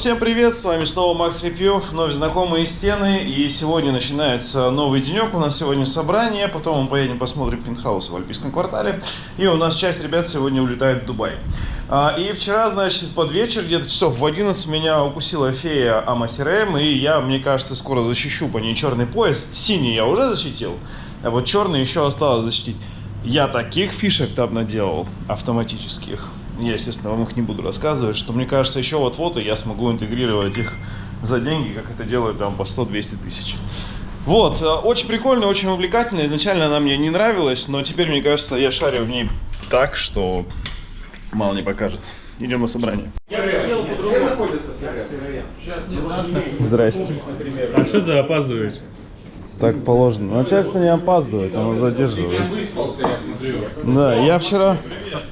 Всем привет, с вами снова Макс Репьев, вновь знакомые стены, и сегодня начинается новый денек, у нас сегодня собрание, потом мы поедем посмотрим пентхаус в Альпийском квартале, и у нас часть ребят сегодня улетает в Дубай. А, и вчера, значит, под вечер, где-то часов в 11, меня укусила фея Амасирем, и я, мне кажется, скоро защищу по ней черный пояс, синий я уже защитил, а вот черный еще осталось защитить. Я таких фишек там наделал автоматических, я, естественно, вам их не буду рассказывать, что мне кажется, еще вот-вот и я смогу интегрировать их за деньги, как это делают там по 100-200 тысяч. Вот, э, очень прикольно, очень увлекательно. Изначально она мне не нравилась, но теперь, мне кажется, я шарю в ней так, что мало не покажется. Идем на собрание. Здрасте. А что ты опаздываешь? Так положено. Начальство не опаздывает, оно задерживается. Да, я вчера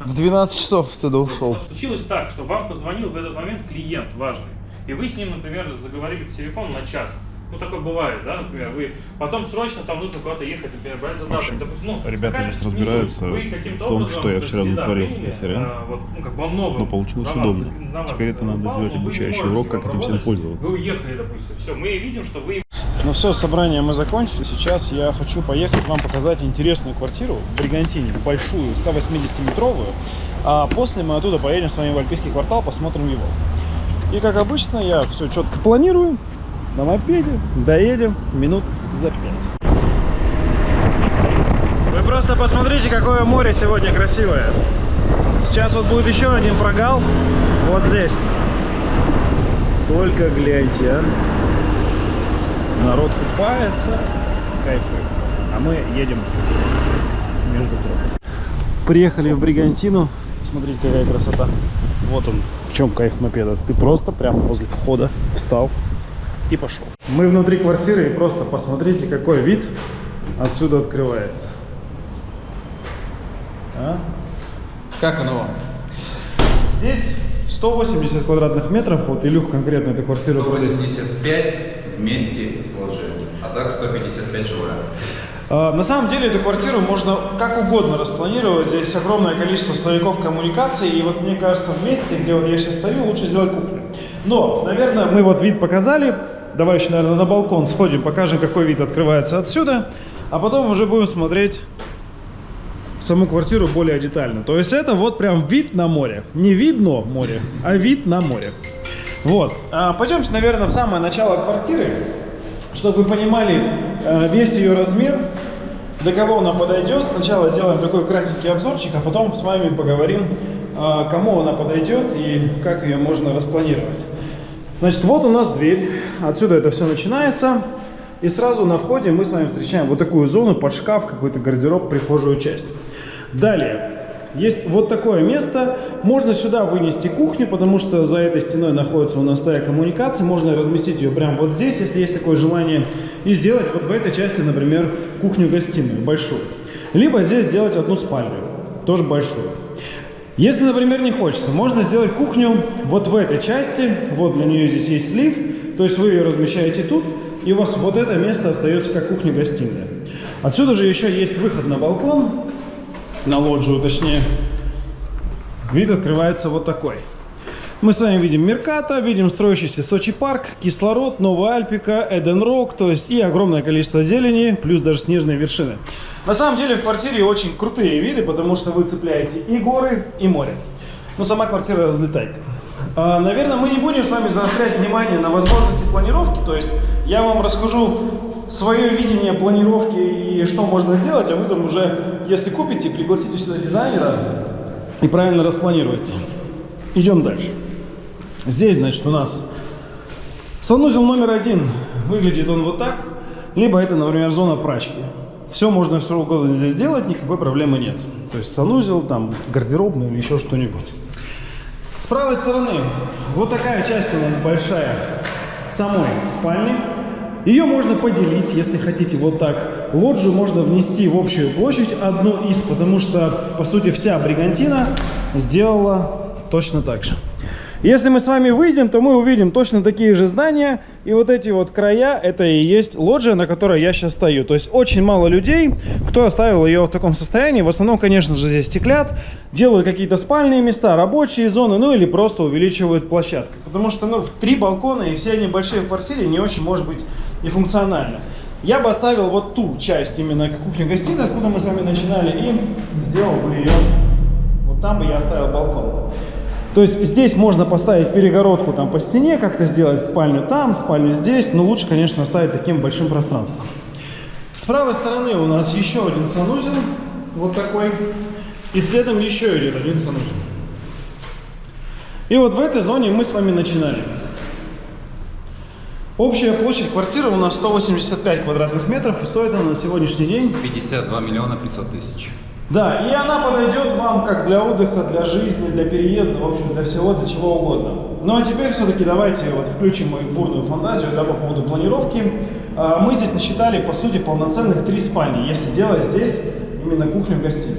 в 12 часов туда ушел. Случилось так, что вам позвонил в этот момент клиент важный, и вы с ним, например, заговорили по телефону на час. Ну, такое бывает, да, например, вы потом срочно там нужно куда-то ехать, например, брать задачу. Допустим, ну, Ребята здесь разбираются Вы в том, образом, что я вчера натворил да, с а, вот, ну, как бы во многом Но получилось за вас- удобно. вас Теперь это надо сделать обучающий урок, как этим всем пользоваться. Вы уехали, допустим, все, мы видим, что вы Ну все, собрание мы закончили. Сейчас я хочу поехать вам показать интересную квартиру в Бригантине, большую, 180-метровую. А после мы оттуда поедем с вами в Альпийский квартал, посмотрим его. И как обычно, я все четко планирую. На мопеде доедем минут за пять. Вы просто посмотрите, какое море сегодня красивое. Сейчас вот будет еще один прогал. Вот здесь. Только гляньте, а. Народ купается, кайфует. А мы едем между троп. Приехали в Бригантину. Смотрите, какая красота. Вот он, в чем кайф мопеда. Ты просто прямо возле входа встал и пошел. Мы внутри квартиры и просто посмотрите, какой вид отсюда открывается. А? Как оно вам? Здесь 180 квадратных метров. Вот Илюх конкретно эту квартиру продает. 185 вместе с вложением, а так 155 жилая. А, На самом деле эту квартиру можно как угодно распланировать. Здесь огромное количество стояков коммуникаций. И вот мне кажется, в месте, где вот я сейчас стою, лучше сделать кухню. Но, наверное, мы вот вид показали. Давай еще, наверное, на балкон сходим, покажем, какой вид открывается отсюда. А потом уже будем смотреть саму квартиру более детально. То есть это вот прям вид на море. Не видно море, а вид на море. Вот. А, пойдемте, наверное, в самое начало квартиры, чтобы вы понимали э, весь ее размер, до кого она подойдет. Сначала сделаем такой кратенький обзорчик, а потом с вами поговорим, э, кому она подойдет и как ее можно распланировать. Значит, вот у нас дверь. Отсюда это все начинается. И сразу на входе мы с вами встречаем вот такую зону под шкаф, какой-то гардероб, прихожую часть. Далее. Есть вот такое место. Можно сюда вынести кухню, потому что за этой стеной находится у нас стая коммуникаций. Можно разместить ее прямо вот здесь, если есть такое желание. И сделать вот в этой части, например, кухню-гостиную большую. Либо здесь сделать одну спальню, тоже большую. Если, например, не хочется, можно сделать кухню вот в этой части. Вот для нее здесь есть слив. То есть вы ее размещаете тут, и у вас вот это место остается как кухня-гостиная. Отсюда же еще есть выход на балкон, на лоджию точнее. Вид открывается вот такой. Мы с вами видим Мерката, видим строящийся Сочи парк, Кислород, Новая Альпика, Эден Рок, то есть и огромное количество зелени, плюс даже снежные вершины. На самом деле в квартире очень крутые виды, потому что вы цепляете и горы, и море. Но сама квартира разлетайка. А, Наверное, мы не будем с вами заострять внимание на возможности планировки, то есть я вам расскажу свое видение планировки и что можно сделать, а вы там уже, если купите, пригласите сюда дизайнера и правильно распланируете. Идем дальше. Здесь, значит, у нас санузел номер один. Выглядит он вот так. Либо это, например, зона прачки. Все можно что угодно здесь сделать, никакой проблемы нет. То есть санузел, там, гардеробный или еще что-нибудь. С правой стороны вот такая часть у нас большая самой спальни. Ее можно поделить, если хотите, вот так. Лоджию можно внести в общую площадь, одну из, потому что, по сути, вся Бригантина сделала точно так же. Если мы с вами выйдем, то мы увидим точно такие же здания. И вот эти вот края, это и есть лоджия, на которой я сейчас стою. То есть очень мало людей, кто оставил ее в таком состоянии. В основном, конечно же, здесь стеклят, делают какие-то спальные места, рабочие зоны, ну или просто увеличивают площадку. Потому что, ну, три балкона и все они большие в квартире не очень может быть и функционально. Я бы оставил вот ту часть именно как кухню-гостиную, откуда мы с вами начинали, и сделал бы ее, вот там бы я оставил балкон. То есть здесь можно поставить перегородку там по стене, как-то сделать спальню там, спальню здесь, но лучше, конечно, оставить таким большим пространством. С правой стороны у нас еще один санузел, вот такой, и следом еще идет один санузел. И вот в этой зоне мы с вами начинали. Общая площадь квартиры у нас 185 квадратных метров, и стоит она на сегодняшний день 52 миллиона 500 тысяч. да, и она подойдет вам как для отдыха, для жизни, для переезда, в общем, для всего, для чего угодно. Ну а теперь все-таки давайте вот включим мою бурную фантазию да, по поводу планировки. А, Мы здесь насчитали, по сути, полноценных три спальни, если делать здесь именно кухню-гостиную.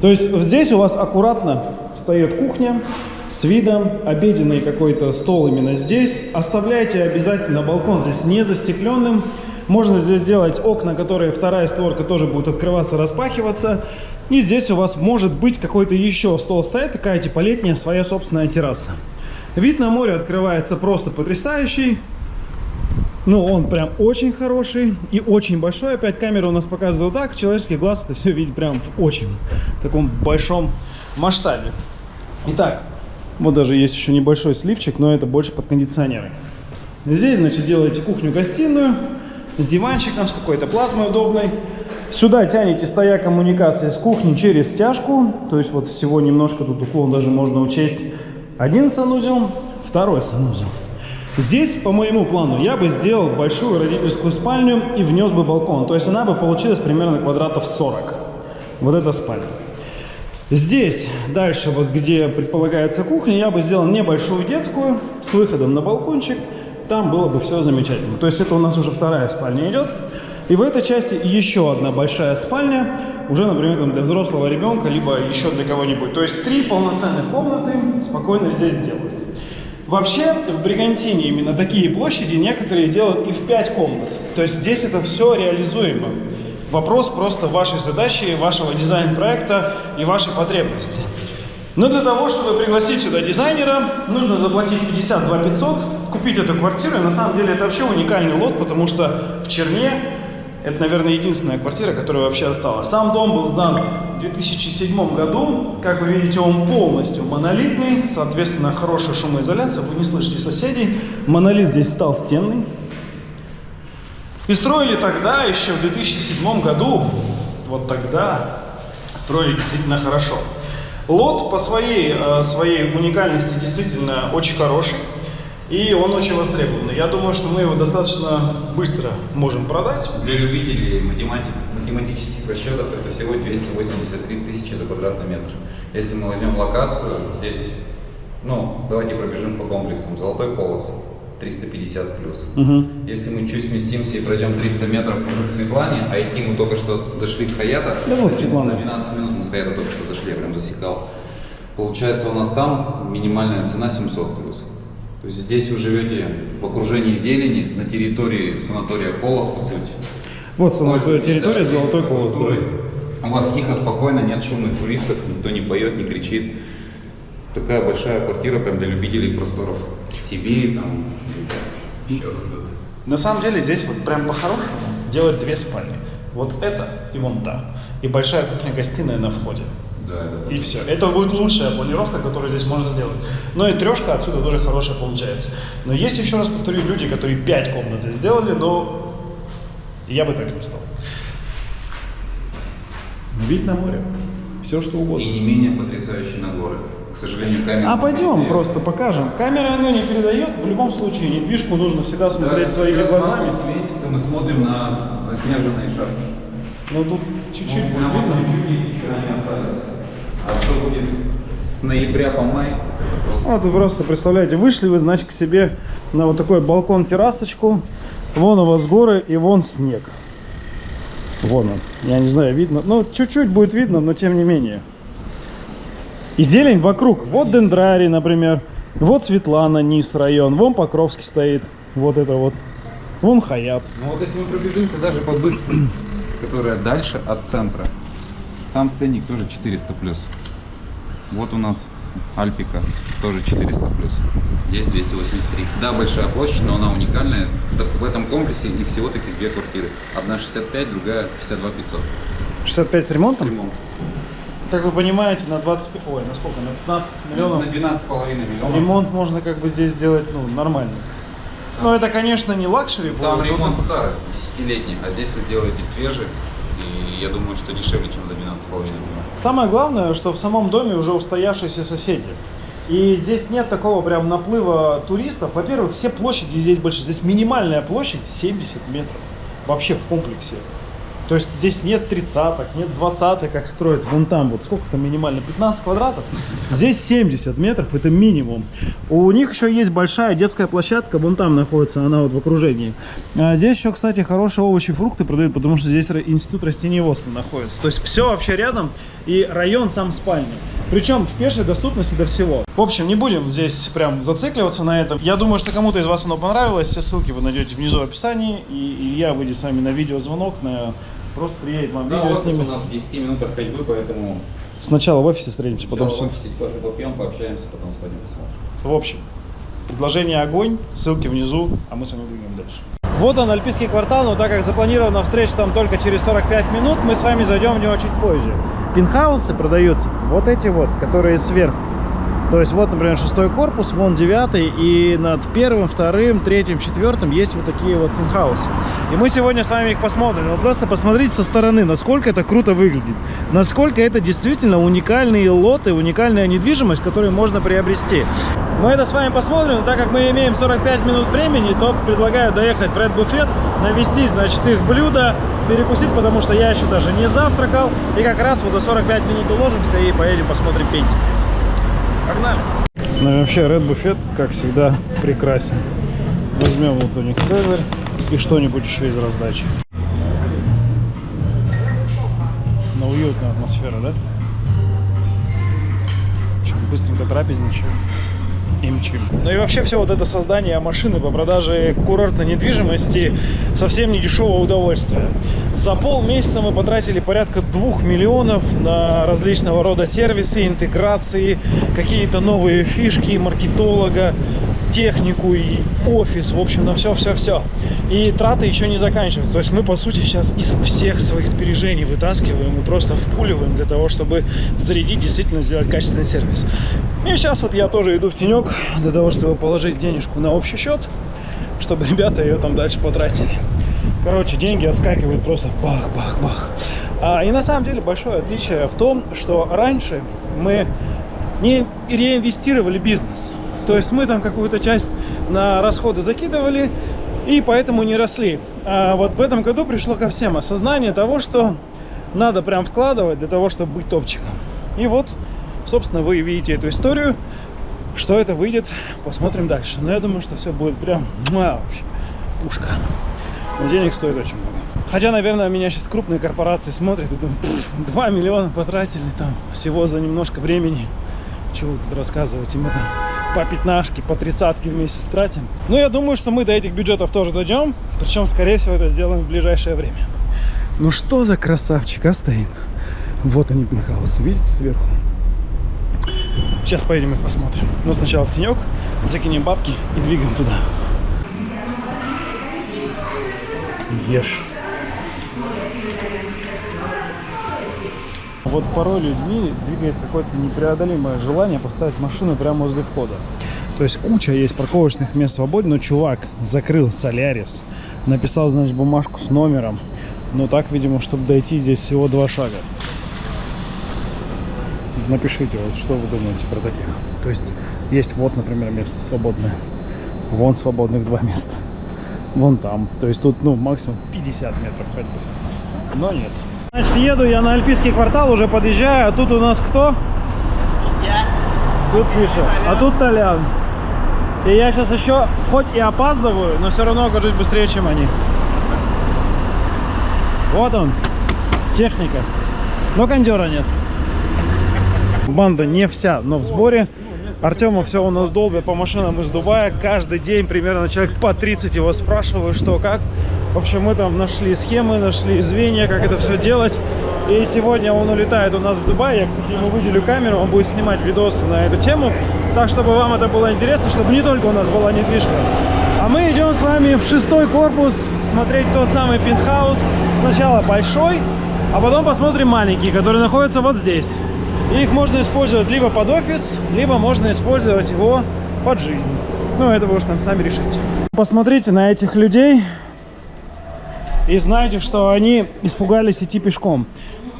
То есть здесь у вас аккуратно встает кухня с видом, обеденный какой-то стол именно здесь. Оставляйте обязательно балкон здесь не застекленным. Можно здесь сделать окна, которые вторая створка тоже будет открываться, распахиваться. И здесь у вас может быть какой-то еще стол стоит, такая типа летняя своя собственная терраса. Вид на море открывается просто потрясающий. Ну, он прям очень хороший и очень большой. Опять камера у нас показывает вот так. Человеческий глаз это все видит прям в очень таком большом масштабе. Итак, вот даже есть еще небольшой сливчик, но это больше под кондиционеры. Здесь, значит, делаете кухню-гостиную с диванчиком, с какой-то плазмой удобной. Сюда тянете стоя коммуникации с кухни через стяжку. То есть вот всего немножко тут уклон даже можно учесть. Один санузел, второй санузел. Здесь, по моему плану, я бы сделал большую родительскую спальню и внес бы балкон. То есть она бы получилась примерно квадратов 40. Вот эта спальня. Здесь, дальше, вот где предполагается кухня, я бы сделал небольшую детскую с выходом на балкончик. Там было бы все замечательно. То есть это у нас уже вторая спальня идет. И в этой части еще одна большая спальня, уже, например, там для взрослого ребенка, либо еще для кого-нибудь. То есть три полноценных комнаты спокойно здесь делают. Вообще, в Бригантине именно такие площади некоторые делают и в 5 комнат. То есть здесь это все реализуемо. Вопрос просто вашей задачи, вашего дизайн-проекта и вашей потребности. Но для того, чтобы пригласить сюда дизайнера, нужно заплатить 52 500, купить эту квартиру. И на самом деле это вообще уникальный лот, потому что в Черне это, наверное, единственная квартира, которая вообще осталась. Сам дом был сдан в 2007 году. Как вы видите, он полностью монолитный, соответственно, хорошая шумоизоляция, вы не слышите соседей. Монолит здесь толстенный. И строили тогда, еще в 2007 году, вот тогда, строили действительно хорошо. Лот по своей, э, своей уникальности действительно очень хороший. И он очень востребованный. Я думаю, что мы его достаточно быстро можем продать. Для любителей математик, математических расчетов это всего 283 тысячи за квадратный метр. Если мы возьмем локацию, здесь, ну, давайте пробежим по комплексам. Золотой колос 350 плюс. Мгм. Если мы чуть сместимся и пройдем 300 метров уже к Светлане, а идти мы только что дошли с Хаята, Да вот за, Светлана. за 12 минут мы с Хаята только что зашли, я прям засекал. Получается у нас там минимальная цена 700 плюс. То есть здесь вы живете в окружении зелени, на территории санатория Колос, по сути. Вот санатория территория, да, Золотой Колос. да. инфраструктурой. У вас тихо, спокойно, нет шумных туристов, никто не поет, не кричит. Такая большая квартира прям для любителей просторов. Сибири там, еще где-то. На самом деле здесь вот прям по-хорошему делать две спальни. Вот это и вон та. И большая кухня-гостиная на входе. Да, И все. Это будет лучшая планировка, которую здесь можно сделать. Но и трешка отсюда тоже хорошая получается. Но есть, еще раз повторю, люди, которые 5 комнат здесь сделали, но я бы так не стал. Вид на море. Все что угодно. И не менее потрясающий на горы. Сожалению, камера... А пойдем просто покажем. Камера она не передает. В любом случае недвижку нужно всегда смотреть своими глазами. месяца мы смотрим на заснеженные шапки. Но тут чуть-чуть Ну, будет прям видно. чуть-чуть нифига не остались. А что будет с ноября по май? Вот вы просто представляете, вышли вы, значит, к себе на вот такой балкон-террасочку. Вон у вас горы и вон снег. Вон он. Я не знаю, видно. Ну, чуть-чуть будет видно, но тем не менее. И зелень вокруг. Вот дендрарий, например. Вот Светлана, низ район. Вон Покровский стоит. Вот это вот. Вон Хаят. Ну вот если мы пробежимся даже по бывшей, которая дальше от центра, там ценник тоже 400 плюс. Вот у нас Альпика, тоже 400 плюс. Здесь 283. Да, большая площадь, но она уникальная. Так в этом комплексе их всего-таки две квартиры. Одна 65, другая 52 500. 65 с ремонтом? Ремонт. Как вы понимаете, на 25... Ой, на сколько? На 15 миллионов На 12,5 миллионов. ремонт можно как бы здесь сделать, ну, нормально. Но это, конечно, не luxury. Там будет, ремонт там- старый, десятилетний, а здесь вы сделаете свежий. И я думаю, что дешевле, чем за 12,5 миллионов. Самое главное, что в самом доме уже устоявшиеся соседи. И здесь нет такого прям наплыва туристов. Во-первых, все площади здесь больше. Здесь минимальная площадь 70 метров. Вообще в комплексе. То есть здесь нет тридцаток, нет двадцаток, как строят вон там. Вот сколько там минимально? 15 квадратов. Здесь 70 метров, это минимум. У них еще есть большая детская площадка, вон там находится, она вот в окружении. А здесь еще, кстати, хорошие овощи и фрукты продают, потому что здесь институт растениеводства находится. То есть все вообще рядом и район сам спальный. Причем в пешей доступности до всего. В общем, не будем здесь прям зацикливаться на этом. Я думаю, что кому-то из вас оно понравилось. Все ссылки вы найдете внизу в описании. И Илья выйдет с вами на видеозвонок, на... просто приедет вам Да, видео офис у снимет. нас в 10 минутах ходьбы, поэтому Сначала в офисе встретимся, потом сначала в офисе кофе попьем, пообщаемся, потом сходим посмотрим. В общем, предложение огонь, ссылки внизу, а мы с вами двигаем дальше. Вот он, Альпийский квартал, но так как запланирована встреча там только через 45 минут, мы с вами зайдем в него чуть позже. Пентхаусы продаются вот эти вот, которые сверху. То есть вот, например, шестой корпус, вон девятый, и над первым, вторым, третьим, четвертым есть вот такие вот пентхаусы. И мы сегодня с вами их посмотрим. Вы просто посмотрите со стороны, насколько это круто выглядит. Насколько это действительно уникальные лоты, уникальная недвижимость, которую можно приобрести. Мы это с вами посмотрим, но так как мы имеем 45 минут времени, то предлагаю доехать в Red Buffet, навести, значит, их блюдо, перекусить, потому что я еще даже не завтракал. И как раз вот за 45 минут уложимся и поедем посмотрим пенсию. Погнали! Ну и вообще Red Buffet, как всегда, прекрасен. Возьмем вот у них Цезарь и что-нибудь еще из раздачи. Но уютная атмосфера, да? Чё, быстренько трапезничаем и мчим. Ну и вообще все вот это создание машины по продаже курортной недвижимости совсем не дешевое удовольствие. За полмесяца мы потратили порядка двух миллионов на различного рода сервисы, интеграции, какие-то новые фишки маркетолога, технику и офис, в общем, на все-все-все. И траты еще не заканчиваются. То есть мы, по сути, сейчас из всех своих сбережений вытаскиваем и просто впуливаем для того, чтобы зарядить, действительно сделать качественный сервис. И сейчас вот я тоже иду в тенек для того, чтобы положить денежку на общий счет, чтобы ребята ее там дальше потратили. Короче, деньги отскакивают просто бах-бах-бах. А, и на самом деле большое отличие в том, что раньше мы не реинвестировали бизнес. То есть мы там какую-то часть на расходы закидывали и поэтому не росли. А вот в этом году пришло ко всем осознание того, что надо прям вкладывать для того, чтобы быть топчиком. И вот, собственно, вы видите эту историю. Что это выйдет, посмотрим дальше. Но я думаю, что все будет прям муа, вообще пушка. Но денег стоит очень много. Хотя, наверное, меня сейчас крупные корпорации смотрят и думают, 2 миллиона потратили там всего за немножко времени. Чего тут рассказывать? И мы там по пятнашке, по тридцатке в месяц тратим. Но я думаю, что мы до этих бюджетов тоже дойдем. Причем, скорее всего, это сделаем в ближайшее время. Ну что за красавчик, а стоит? Вот они, пентхаусы, видите, сверху. Сейчас поедем их посмотрим. Но сначала в тенек, закинем бабки и двигаем туда. Ешь. Вот порой людьми двигает какое-то непреодолимое желание поставить машину прямо возле входа. То есть куча есть парковочных мест свободно, но чувак закрыл Солярис, написал, значит, бумажку с номером. Но так, видимо, чтобы дойти здесь всего два шага. Напишите, вот что вы думаете про таких. То есть есть вот, например, место свободное. Вон свободных два места. Вон там. То есть тут, ну, максимум 50 метров ходьбы. Но нет. Значит, еду я на Альпийский квартал, уже подъезжаю, а тут у нас кто? Я. Тут Миша, а тут Толян. И я сейчас еще, хоть и опаздываю, но все равно окажусь быстрее, чем они. Вот он, техника. Но кондера нет. Банда не вся, но в сборе. Артема все у нас долбят по машинам из Дубая. Каждый день примерно человек по 30 его спрашиваю, что как. В общем, мы там нашли схемы, нашли звенья, как это все делать. И сегодня он улетает у нас в Дубай. Я, кстати, ему выделю камеру, он будет снимать видосы на эту тему. Так, чтобы вам это было интересно, чтобы не только у нас была недвижка. А мы идем с вами в шестой корпус смотреть тот самый пентхаус. Сначала большой, а потом посмотрим маленький, который находится вот здесь. Их можно использовать либо под офис, либо можно использовать его под жизнь. Ну, это вы уж там сами решите. Посмотрите на этих людей и знаете, что они испугались идти пешком.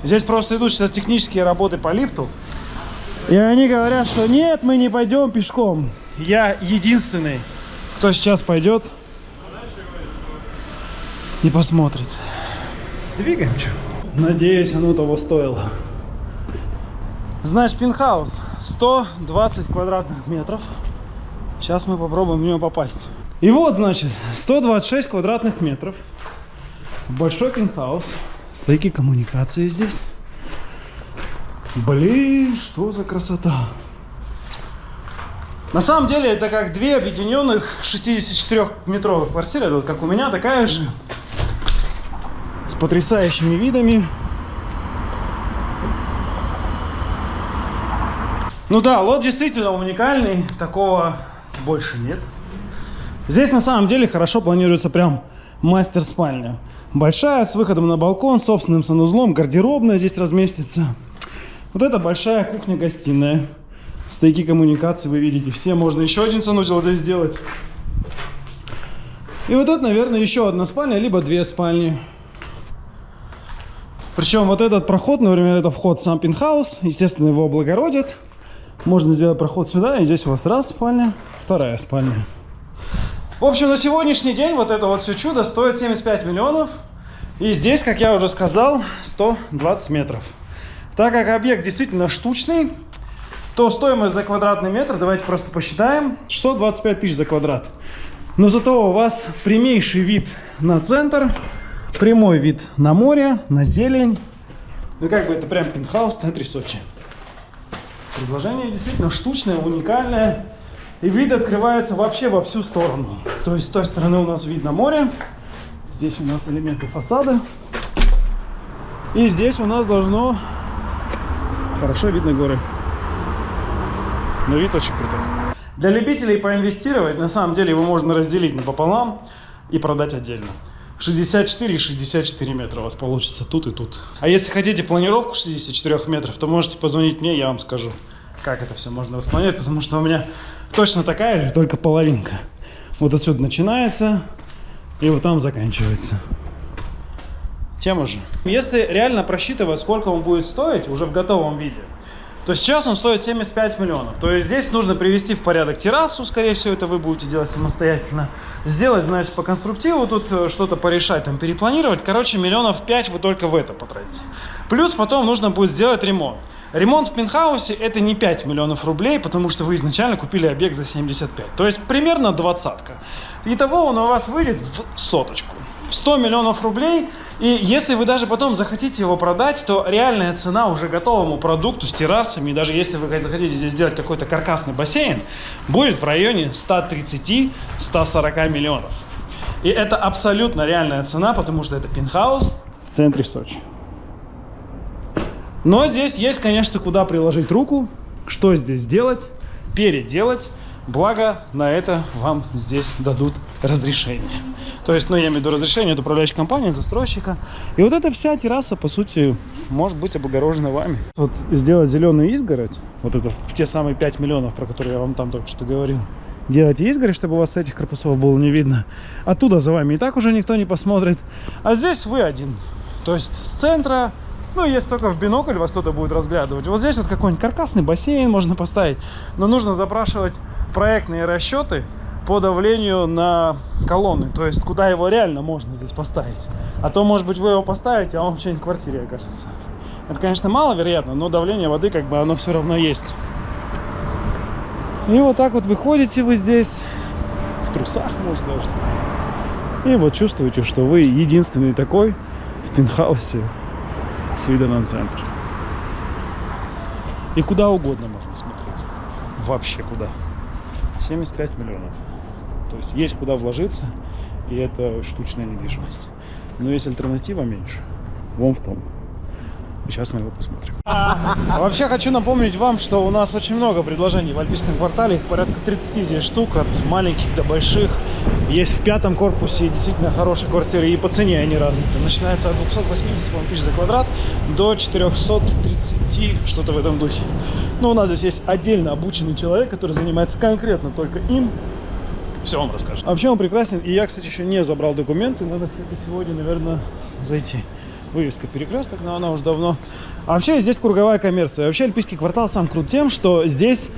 Здесь просто идут сейчас технические работы по лифту. И они говорят, что нет, мы не пойдем пешком. Я единственный, кто сейчас пойдет и посмотрит. Двигаем, что? Надеюсь, оно того стоило. Значит, пентхаус 120 квадратных метров. Сейчас мы попробуем в него попасть. И вот, значит, 126 квадратных метров. Большой пентхаус. Стойки коммуникации здесь. Блин, что за красота. На самом деле это как две объединенных 64-метровых квартиры. Вот как у меня, такая же. С потрясающими видами. Ну да, лот действительно уникальный. Такого больше нет. Здесь на самом деле хорошо планируется прям мастер-спальня. Большая, с выходом на балкон, собственным санузлом, гардеробная здесь разместится. Вот это большая кухня-гостиная. Стойки коммуникации вы видите все. Можно еще один санузел здесь сделать. И вот это, наверное, еще одна спальня, либо две спальни. Причем вот этот проход, например, это вход сам пентхаус. Естественно, его облагородят. Можно сделать проход сюда, и здесь у вас раз спальня, вторая спальня. В общем, на сегодняшний день вот это вот все чудо стоит 75 миллионов. И здесь, как я уже сказал, 120 метров. Так как объект действительно штучный, то стоимость за квадратный метр, давайте просто посчитаем, 625 тысяч за квадрат. Но зато у вас прямейший вид на центр, прямой вид на море, на зелень. Ну как бы это прям пентхаус в центре Сочи. Предложение действительно штучное, уникальное. И вид открывается вообще во всю сторону. То есть с той стороны у нас видно море. Здесь у нас элементы фасада. И здесь у нас должно хорошо видно горы. Но вид очень крутой. Для любителей поинвестировать, на самом деле его можно разделить напополам и продать отдельно. 64 и 64 метра у вас получится тут и тут. А если хотите планировку 64 метров, то можете позвонить мне, я вам скажу, как это все можно распланировать, потому что у меня точно такая же, только половинка. Вот отсюда начинается и вот там заканчивается. Тема же. Если реально просчитывать, сколько он будет стоить уже в готовом виде, то сейчас он стоит 75 миллионов. То есть здесь нужно привести в порядок террасу, скорее всего, это вы будете делать самостоятельно. Сделать, значит, по конструктиву, тут э, что-то порешать, там, перепланировать. Короче, миллионов 5 вы только в это потратите. Плюс потом нужно будет сделать ремонт. Ремонт в пентхаусе это не 5 миллионов рублей, потому что вы изначально купили объект за 75. То есть примерно двадцатка. Итого он у вас выйдет в соточку. 100 миллионов рублей. И если вы даже потом захотите его продать, то реальная цена уже готовому продукту с террасами, даже если вы захотите здесь сделать какой-то каркасный бассейн, будет в районе 130-140 миллионов. И это абсолютно реальная цена, потому что это пентхаус в центре Сочи. Но здесь есть, конечно, куда приложить руку, что здесь сделать, переделать. Благо, на это вам здесь дадут разрешение. То есть, ну, я имею в виду разрешение от управляющей компании, застройщика. И вот эта вся терраса, по сути, может быть облагорожена вами. Вот сделать зеленую изгородь, вот это в те самые 5 миллионов, про которые я вам там только что говорил. Делайте изгородь, чтобы у вас этих корпусов было не видно. Оттуда за вами и так уже никто не посмотрит. А здесь вы один. То есть с центра ну, если только в бинокль вас кто-то будет разглядывать. Вот здесь вот какой-нибудь каркасный бассейн можно поставить. Но нужно запрашивать проектные расчеты по давлению на колонны. То есть, куда его реально можно здесь поставить. А то, может быть, вы его поставите, а он в чьей-нибудь квартире окажется. Это, конечно, маловероятно, но давление воды, как бы, оно все равно есть. И вот так вот выходите вы здесь, в трусах, может, даже. И вот чувствуете, что вы единственный такой в пентхаусе с видом на центр. И куда угодно можно смотреть. вообще куда. 75 миллионов. То есть есть куда вложиться, и это штучная недвижимость. Но есть альтернатива меньше. Вон в том. Сейчас мы его посмотрим. Вообще хочу напомнить вам, что у нас очень много предложений в Альпийском квартале. Их порядка 30 здесь штук, от маленьких до больших. Есть в пятом корпусе действительно хорошие квартиры, и по цене они разные. Начинается от 280 по-моему, тысяч за квадрат до 430, что-то в этом духе. Но у нас здесь есть отдельно обученный человек, который занимается конкретно только им. Все он расскажет. А вообще он прекрасен. И я, кстати, еще не забрал документы. Надо, кстати, сегодня, наверное, зайти. Вывеска перекресток, но она уже давно. А вообще здесь круговая коммерция. Вообще Альпийский квартал сам крут тем, что здесь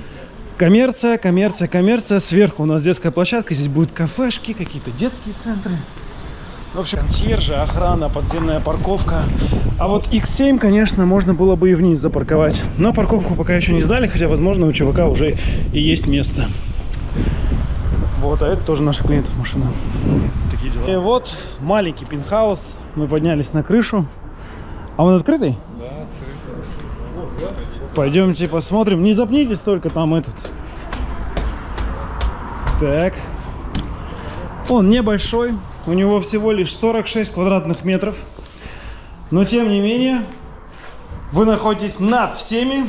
коммерция, коммерция, коммерция. Сверху у нас детская площадка. Здесь будут кафешки, какие-то детские центры. В общем, консьержи, охрана, подземная парковка. А вот X7, конечно, можно было бы и вниз запарковать. Но парковку пока еще не сдали, хотя, возможно, у чувака уже и есть место. Вот, а это тоже наших клиентов машина. Такие дела. И вот маленький пентхаус. Мы поднялись на крышу. А он открытый? Да, Пойдемте посмотрим. Не запнитесь только там этот. Так. Он небольшой. У него всего лишь 46 квадратных метров. Но тем не менее, вы находитесь над всеми.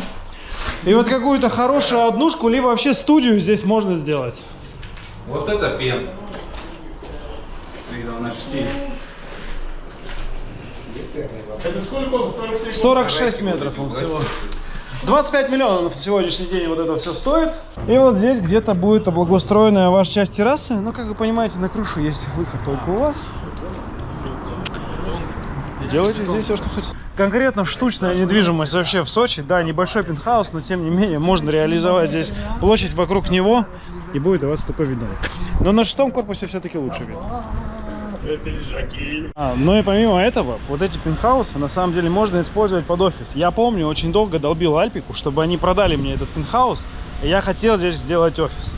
И вот какую-то хорошую однушку, либо вообще студию здесь можно сделать. Вот это пен. Видно наш стиль. Это сколько он? 47? 46 метров он всего. 25 миллионов на сегодняшний день вот это все стоит. И вот здесь где-то будет облагоустроенная ваша часть террасы. Но, как вы понимаете, на крышу есть выход только у вас. Делайте здесь все, что хотите. Конкретно штучная недвижимость вообще в Сочи. Да, небольшой пентхаус, но тем не менее можно реализовать здесь площадь вокруг него. И будет у вас такой видно. Но на шестом корпусе все-таки лучше вид. А, ну и помимо этого, вот эти пентхаусы на самом деле можно использовать под офис. Я помню, очень долго долбил Альпику, чтобы они продали мне этот пентхаус, и я хотел здесь сделать офис.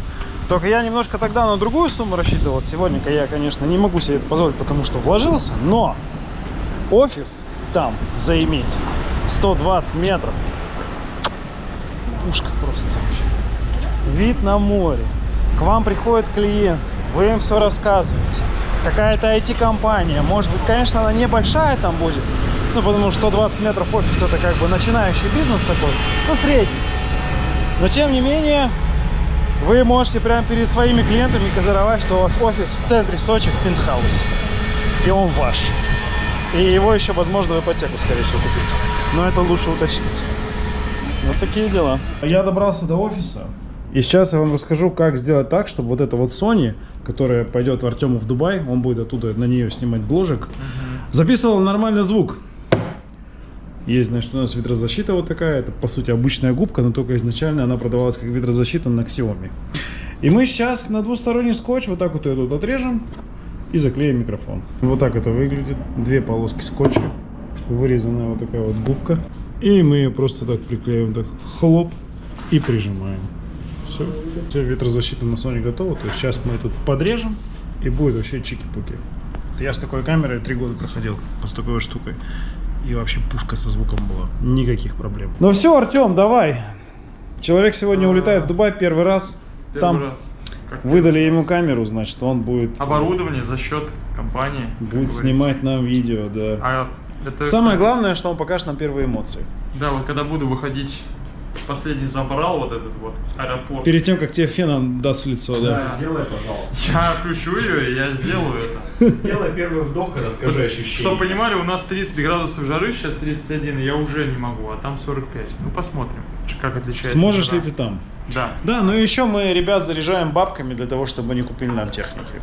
Только я немножко тогда на другую сумму рассчитывал. Сегодня я, конечно, не могу себе это позволить, потому что вложился, но офис там заиметь 120 метров. Пушка просто. Вид на море. К вам приходит клиент, вы им все рассказываете какая-то IT-компания. Может быть, конечно, она небольшая там будет, ну, потому что 120 метров офис это как бы начинающий бизнес такой, ну, средний. Но, тем не менее, вы можете прямо перед своими клиентами козыровать, что у вас офис в центре Сочи в пентхаусе. И он ваш. И его еще, возможно, в ипотеку, скорее всего, купить. Но это лучше уточнить. Вот такие дела. Я добрался до офиса. И сейчас я вам расскажу, как сделать так, чтобы вот эта вот Sony, которая пойдет в Артему в Дубай, он будет оттуда на нее снимать бложек, записывал нормальный звук. Есть, значит, у нас ветрозащита вот такая, это по сути обычная губка, но только изначально она продавалась как ветрозащита на Xiaomi. И мы сейчас на двусторонний скотч вот так вот ее тут отрежем и заклеим микрофон. Вот так это выглядит. Две полоски скотча, вырезанная вот такая вот губка. И мы ее просто так приклеим, так хлоп и прижимаем. Все. Все, ветрозащита на Sony готова. То есть сейчас мы тут подрежем и будет вообще чики-пуки. Я с такой камерой три года проходил, с такой штукой. И вообще пушка со звуком была. Никаких проблем. Ну все, Артем, давай. Человек сегодня улетает в Дубай первый раз. Первый Там раз. Как выдали ему камеру, значит, он будет, Оборудование за счет компании. будет снимать нам видео, да. А это, Самое кстати, главное, что он покажет нам первые эмоции. Да, вот когда буду выходить, последний забрал вот этот вот аэропорт. Перед тем, как тебе феном даст в лицо, да. Сделай, пожалуйста. Я включу ее, и я сделаю это. Сделай первый вдох и расскажи ощущения. Чтобы понимали, у нас 30 градусов жары, сейчас 31, и я уже не могу, а там 45. Ну посмотрим, как отличается. Сможешь жара. ли ты там? Да. Да, ну и еще мы ребят заряжаем бабками для того, чтобы они купили нам техники.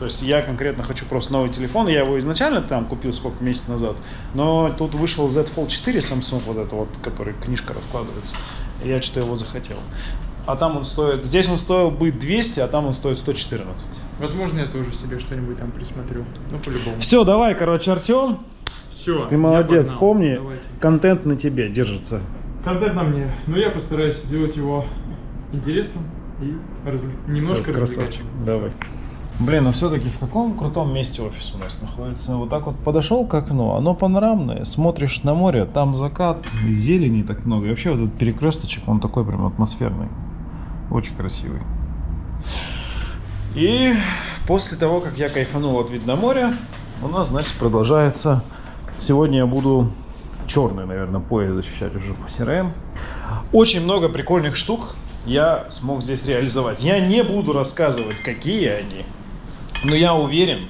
То есть я конкретно хочу просто новый телефон. Я его изначально там купил сколько месяцев назад. Но тут вышел Z Fold 4 Samsung, вот это вот, который книжка раскладывается. Я что-то его захотел. А там он стоит... Здесь он стоил бы 200, а там он стоит 114. Возможно, я тоже себе что-нибудь там присмотрю. Ну, по-любому. Все, давай, короче, Артем, Все. ты молодец. Помни, контент на тебе держится. Контент на мне. Но я постараюсь сделать его интересным и разве- немножко Всё, развлекательным. красавчик. Давай. Блин, ну все-таки в каком крутом месте офис у нас находится? Вот так вот подошел к окну, оно панорамное, смотришь на море, там закат, зелени так много. И вообще вот этот перекресточек, он такой прям атмосферный. Очень красивый. И после того, как я кайфанул от вида на море, у нас, значит, продолжается... Сегодня я буду черный, наверное, пояс защищать уже по CRM. Очень много прикольных штук я смог здесь реализовать. Я не буду рассказывать, какие они, но я уверен,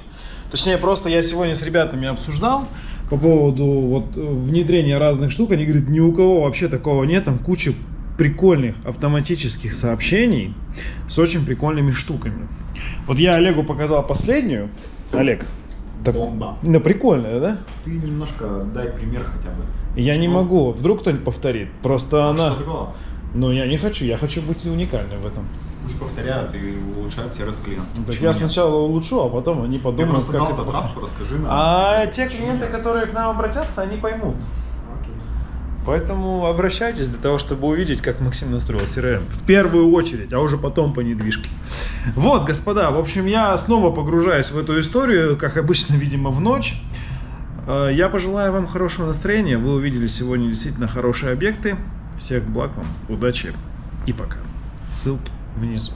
точнее, просто я сегодня с ребятами обсуждал по поводу вот внедрения разных штук. Они говорят, ни у кого вообще такого нет, там куча прикольных автоматических сообщений с очень прикольными штуками. Вот я Олегу показал последнюю. Олег, так, Бомба. ну прикольная, да? Ты немножко дай пример хотя бы. Я не Ну. могу, вдруг кто-нибудь повторит. Просто А она... Что такого? Ну, я не хочу, я хочу быть уникальным в этом. Пусть повторяют и улучшают сервис клиентства. Так Почему я нет? сначала улучшу, а потом они Ты подумают, просто как дал затравку, расскажи нам. А те клиенты, которые к нам обратятся, они поймут. Окей. Поэтому обращайтесь для того, чтобы увидеть, как Максим настроил CRM. В первую очередь, а уже потом по недвижке. Вот, господа, в общем, я снова погружаюсь в эту историю, как обычно, видимо, в ночь. Э, Я пожелаю вам хорошего настроения. Вы увидели сегодня действительно хорошие объекты. Всех благ вам, удачи и пока. Ссылки внизу.